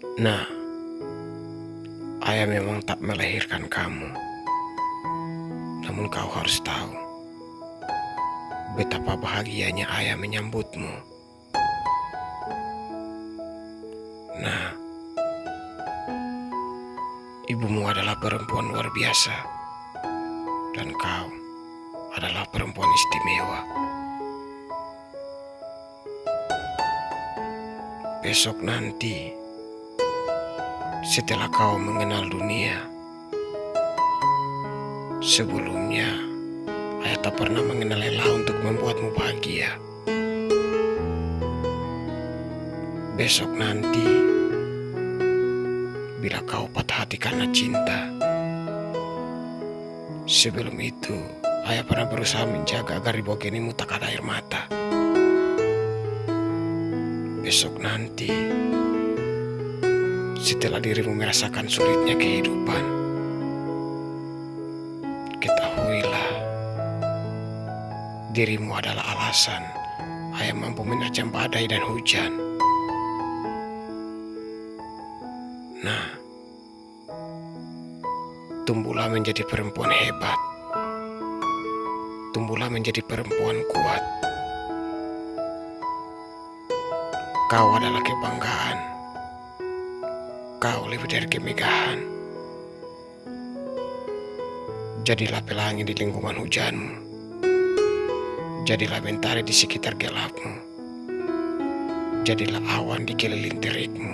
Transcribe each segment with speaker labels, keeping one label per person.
Speaker 1: Nah, ayah memang tak melahirkan kamu. Namun kau harus tahu betapa bahagianya ayah menyambutmu. Nah, ibumu adalah perempuan luar biasa dan kau adalah perempuan istimewa. Besok nanti, setelah kau mengenal dunia, sebelumnya ayah tak pernah mengenal lelah untuk membuatmu bahagia. Besok nanti, bila kau patah hati karena cinta, sebelum itu ayah pernah berusaha menjaga agar di bokenimu tak ada air mata. Besok nanti, setelah dirimu merasakan sulitnya kehidupan, ketahuilah dirimu adalah alasan ayah mampu menerjang badai dan hujan. Nah, tumbuhlah menjadi perempuan hebat. Tumbuhlah menjadi perempuan kuat. Kau adalah kebanggaan. Kau lebih dari kemegahan. Jadilah pelangi di lingkungan hujanmu. Jadilah mentari di sekitar gelapmu. Jadilah awan di keliling terikmu.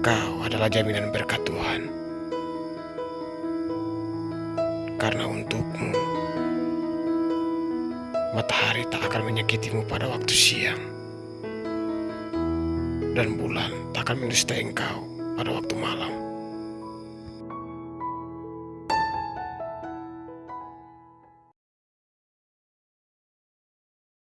Speaker 1: Kau adalah jaminan berkat Tuhan. Karena untukmu, matahari tak akan menyakitimu pada waktu siang. Dan bulan tak akan mendustai engkau pada waktu malam.